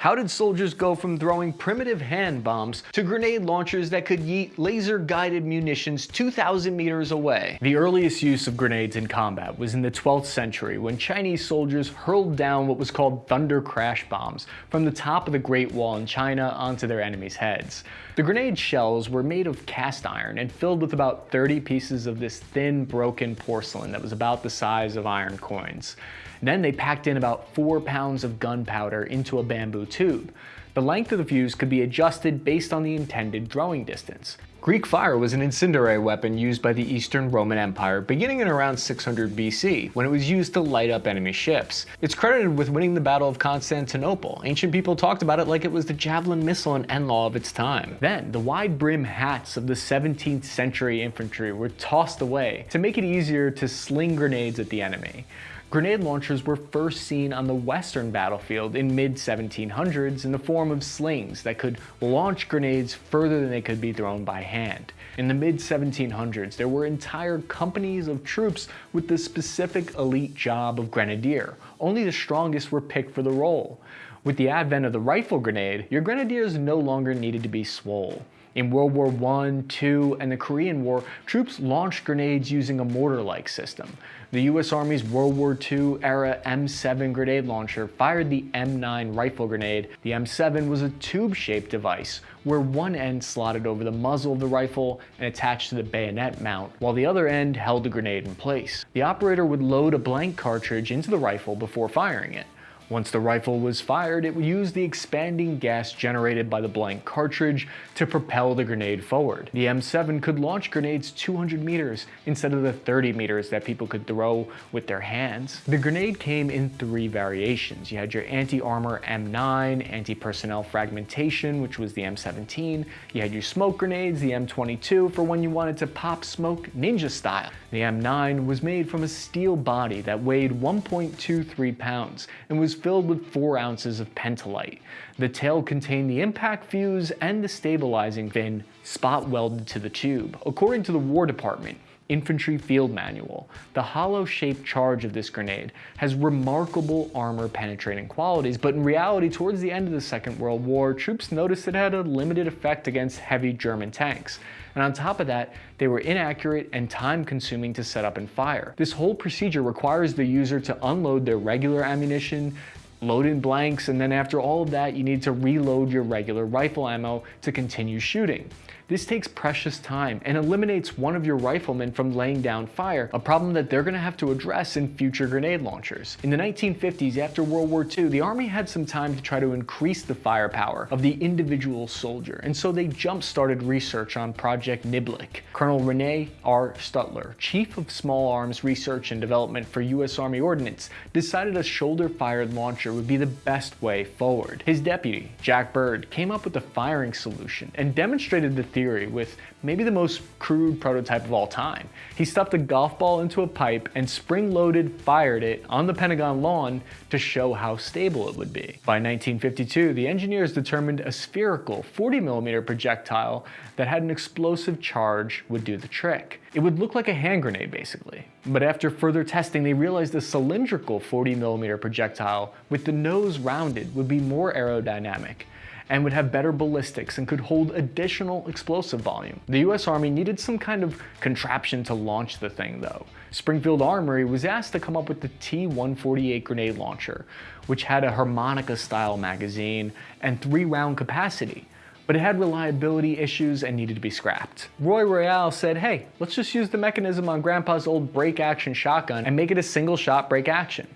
How did soldiers go from throwing primitive hand bombs to grenade launchers that could yeet laser-guided munitions 2,000 meters away? The earliest use of grenades in combat was in the 12th century when Chinese soldiers hurled down what was called thunder crash bombs from the top of the Great Wall in China onto their enemies' heads. The grenade shells were made of cast iron and filled with about 30 pieces of this thin, broken porcelain that was about the size of iron coins. Then they packed in about four pounds of gunpowder into a bamboo tube. The length of the fuse could be adjusted based on the intended throwing distance. Greek fire was an incendiary weapon used by the Eastern Roman Empire beginning in around 600 BC, when it was used to light up enemy ships. It's credited with winning the Battle of Constantinople. Ancient people talked about it like it was the javelin missile and NLAW of its time. Then, the wide brim hats of the 17th century infantry were tossed away to make it easier to sling grenades at the enemy. Grenade launchers were first seen on the western battlefield in mid-1700s in the form of slings that could launch grenades further than they could be thrown by hand. In the mid-1700s, there were entire companies of troops with the specific elite job of grenadier. Only the strongest were picked for the role. With the advent of the rifle grenade, your grenadiers no longer needed to be swole. In World War I, II, and the Korean War, troops launched grenades using a mortar-like system. The US Army's World War II era M7 grenade launcher fired the M9 rifle grenade. The M7 was a tube-shaped device where one end slotted over the muzzle of the rifle and attached to the bayonet mount, while the other end held the grenade in place. The operator would load a blank cartridge into the rifle before firing it. Once the rifle was fired, it would use the expanding gas generated by the blank cartridge to propel the grenade forward. The M7 could launch grenades 200 meters instead of the 30 meters that people could throw with their hands. The grenade came in three variations. You had your anti-armor M9, anti-personnel fragmentation, which was the M17. You had your smoke grenades, the M22, for when you wanted to pop smoke ninja style. The M9 was made from a steel body that weighed 1.23 pounds and was filled with 4 ounces of pentolite. The tail contained the impact fuse and the stabilizing fin spot welded to the tube. According to the War Department, Infantry Field Manual. The hollow-shaped charge of this grenade has remarkable armor-penetrating qualities, but in reality, towards the end of the Second World War, troops noticed it had a limited effect against heavy German tanks. And on top of that, they were inaccurate and time-consuming to set up and fire. This whole procedure requires the user to unload their regular ammunition, load in blanks, and then after all of that, you need to reload your regular rifle ammo to continue shooting. This takes precious time and eliminates one of your riflemen from laying down fire, a problem that they're going to have to address in future grenade launchers. In the 1950s, after World War II, the Army had some time to try to increase the firepower of the individual soldier, and so they jump-started research on Project Niblick. Colonel Rene R. Studler, Chief of Small Arms Research and Development for U.S. Army Ordnance, decided a shoulder-fired launcher would be the best way forward. His deputy, Jack Bird, came up with a firing solution and demonstrated the theory theory with maybe the most crude prototype of all time. He stuffed a golf ball into a pipe and spring-loaded fired it on the Pentagon lawn to show how stable it would be. By 1952, the engineers determined a spherical 40mm projectile that had an explosive charge would do the trick. It would look like a hand grenade basically. But after further testing, they realized a cylindrical 40mm projectile with the nose rounded would be more aerodynamic and would have better ballistics and could hold additional explosive volume. The US Army needed some kind of contraption to launch the thing though. Springfield Armory was asked to come up with the T-148 grenade launcher, which had a harmonica style magazine and three round capacity but it had reliability issues and needed to be scrapped. Roy Rayle said, hey, let's just use the mechanism on grandpa's old break action shotgun and make it a single shot break action.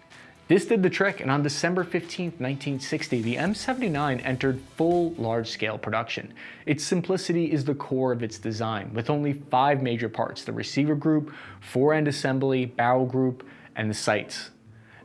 This did the trick, and on December 15, 1960, the M79 entered full large-scale production. Its simplicity is the core of its design, with only five major parts, the receiver group, fore-end assembly, barrel group, and the sights.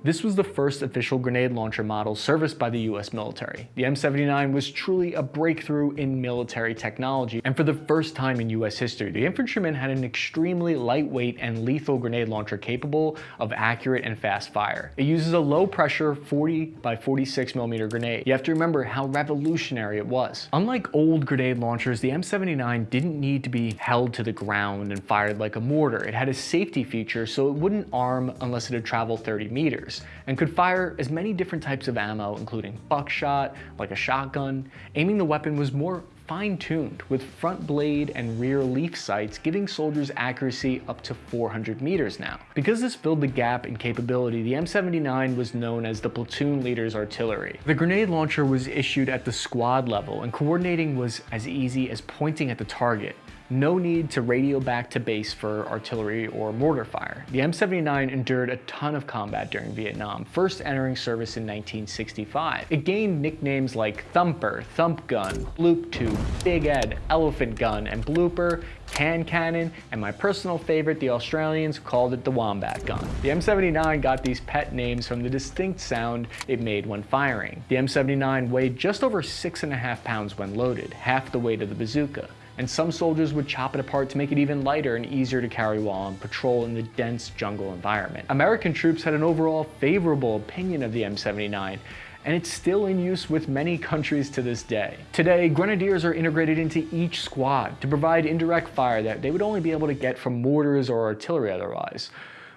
This was the first official grenade launcher model serviced by the US military. The M79 was truly a breakthrough in military technology, and for the first time in US history, the infantryman had an extremely lightweight and lethal grenade launcher capable of accurate and fast fire. It uses a low pressure 40 by 46 millimeter grenade. You have to remember how revolutionary it was. Unlike old grenade launchers, the M79 didn't need to be held to the ground and fired like a mortar. It had a safety feature so it wouldn't arm unless it had traveled 30 meters. Meters and could fire as many different types of ammo, including buckshot, like a shotgun. Aiming the weapon was more fine-tuned with front blade and rear leaf sights giving soldiers accuracy up to 400 meters now. Because this filled the gap in capability, the M79 was known as the platoon leader's artillery. The grenade launcher was issued at the squad level and coordinating was as easy as pointing at the target no need to radio back to base for artillery or mortar fire. The M79 endured a ton of combat during Vietnam, first entering service in 1965. It gained nicknames like Thumper, Thump Gun, Bloop Tube, Big Ed, Elephant Gun, and Blooper, Can Cannon, and my personal favorite, the Australians called it the Wombat Gun. The M79 got these pet names from the distinct sound it made when firing. The M79 weighed just over six and a half pounds when loaded, half the weight of the bazooka and some soldiers would chop it apart to make it even lighter and easier to carry while on patrol in the dense jungle environment. American troops had an overall favorable opinion of the M79, and it's still in use with many countries to this day. Today, grenadiers are integrated into each squad to provide indirect fire that they would only be able to get from mortars or artillery otherwise.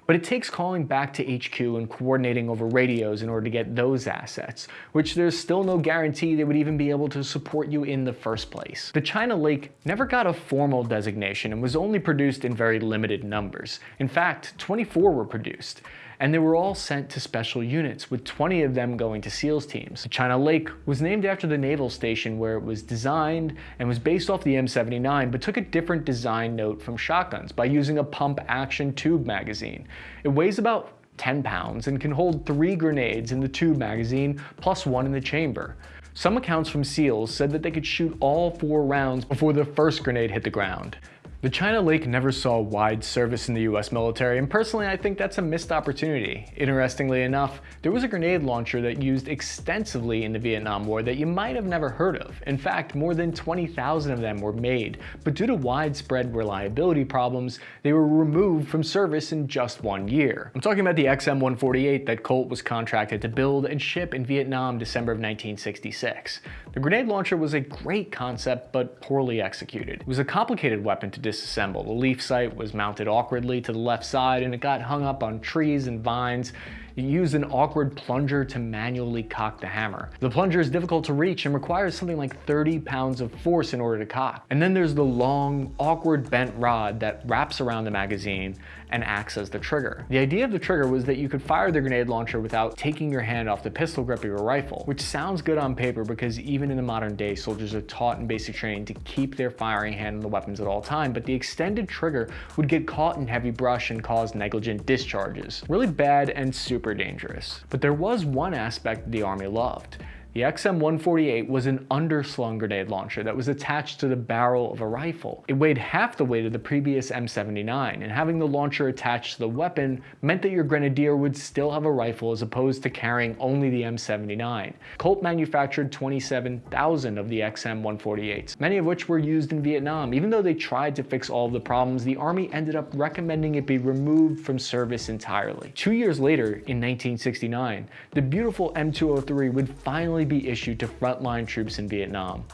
But it takes calling back to HQ and coordinating over radios in order to get those assets, which there's still no guarantee they would even be able to support you in the first place. The China Lake never got a formal designation and was only produced in very limited numbers. In fact, 24 were produced and they were all sent to special units, with 20 of them going to SEALs teams. China Lake was named after the naval station where it was designed and was based off the M79, but took a different design note from shotguns by using a pump action tube magazine. It weighs about 10 pounds and can hold three grenades in the tube magazine plus one in the chamber. Some accounts from SEALs said that they could shoot all four rounds before the first grenade hit the ground. The China Lake never saw wide service in the US military, and personally I think that's a missed opportunity. Interestingly enough, there was a grenade launcher that used extensively in the Vietnam War that you might have never heard of. In fact, more than 20,000 of them were made, but due to widespread reliability problems, they were removed from service in just one year. I'm talking about the XM-148 that Colt was contracted to build and ship in Vietnam December of 1966. The grenade launcher was a great concept, but poorly executed. It was a complicated weapon to disassemble. The leaf sight was mounted awkwardly to the left side and it got hung up on trees and vines you use an awkward plunger to manually cock the hammer. The plunger is difficult to reach and requires something like 30 pounds of force in order to cock. And then there's the long, awkward bent rod that wraps around the magazine and acts as the trigger. The idea of the trigger was that you could fire the grenade launcher without taking your hand off the pistol grip of your rifle, which sounds good on paper because even in the modern day, soldiers are taught in basic training to keep their firing hand on the weapons at all time, but the extended trigger would get caught in heavy brush and cause negligent discharges. Really bad and super super dangerous. But there was one aspect the Army loved. The XM-148 was an underslung grenade launcher that was attached to the barrel of a rifle. It weighed half the weight of the previous M79, and having the launcher attached to the weapon meant that your grenadier would still have a rifle as opposed to carrying only the M79. Colt manufactured 27,000 of the XM-148s, many of which were used in Vietnam. Even though they tried to fix all of the problems, the Army ended up recommending it be removed from service entirely. Two years later, in 1969, the beautiful M203 would finally be issued to frontline troops in Vietnam.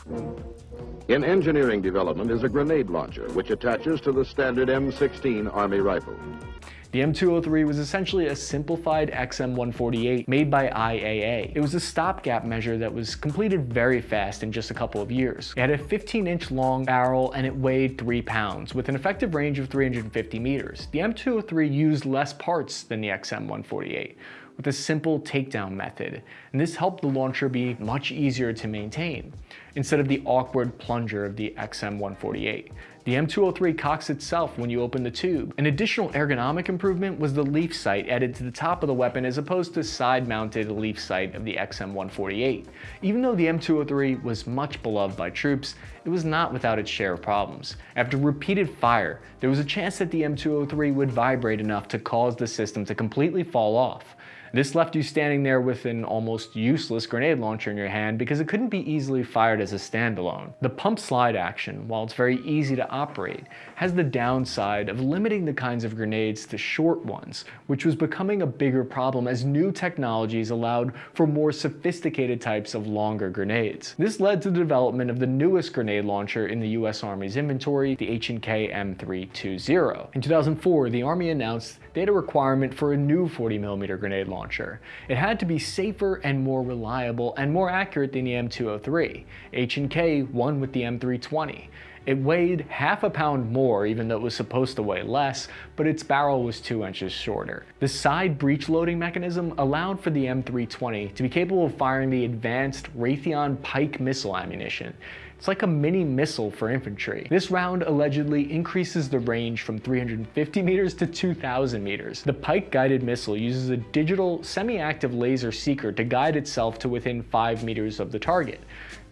In engineering development is a grenade launcher, which attaches to the standard M16 Army rifle. The M203 was essentially a simplified XM148 made by AAI. It was a stopgap measure that was completed very fast in just a couple of years. It had a 15 inch long barrel and it weighed 3 pounds with an effective range of 350 meters. The M203 used less parts than the XM148 with a simple takedown method, and this helped the launcher be much easier to maintain, instead of the awkward plunger of the XM148. The M203 cocks itself when you open the tube. An additional ergonomic improvement was the leaf sight added to the top of the weapon as opposed to side-mounted leaf sight of the XM148. Even though the M203 was much beloved by troops, it was not without its share of problems. After repeated fire, there was a chance that the M203 would vibrate enough to cause the system to completely fall off. This left you standing there with an almost useless grenade launcher in your hand because it couldn't be easily fired as as a standalone. The pump slide action, while it's very easy to operate, has the downside of limiting the kinds of grenades to short ones, which was becoming a bigger problem as new technologies allowed for more sophisticated types of longer grenades. This led to the development of the newest grenade launcher in the US Army's inventory, the H&K M320. In 2004, the Army announced they had a requirement for a new 40mm grenade launcher. It had to be safer and more reliable and more accurate than the M203. H&K won with the M320. It weighed half a pound more even though it was supposed to weigh less, but its barrel was 2 inches shorter. The side breech loading mechanism allowed for the M320 to be capable of firing the advanced Raytheon Pike missile ammunition. It's like a mini missile for infantry. This round allegedly increases the range from 350 meters to 2,000 meters. The Pike guided missile uses a digital semi-active laser seeker to guide itself to within 5 meters of the target.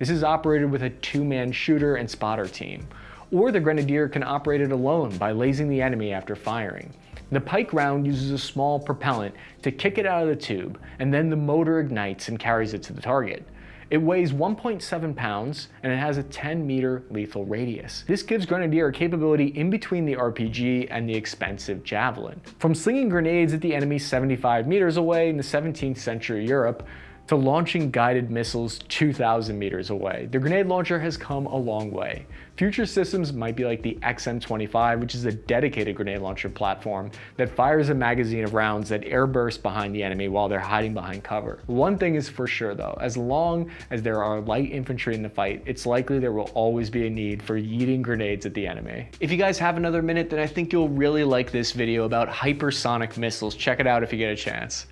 This is operated with a two-man shooter and spotter team. Or the Grenadier can operate it alone by lasing the enemy after firing. The Pike round uses a small propellant to kick it out of the tube, and then the motor ignites and carries it to the target. It weighs 1.7 pounds and it has a 10 meter lethal radius. This gives Grenadier a capability in between the RPG and the expensive Javelin. From slinging grenades at the enemy 75 meters away in the 17th century Europe, to launching guided missiles 2,000 meters away. The grenade launcher has come a long way. Future systems might be like the XM25, which is a dedicated grenade launcher platform that fires a magazine of rounds that airburst behind the enemy while they're hiding behind cover. One thing is for sure though, as long as there are light infantry in the fight, it's likely there will always be a need for yeeting grenades at the enemy. If you guys have another minute, then I think you'll really like this video about hypersonic missiles. Check it out if you get a chance.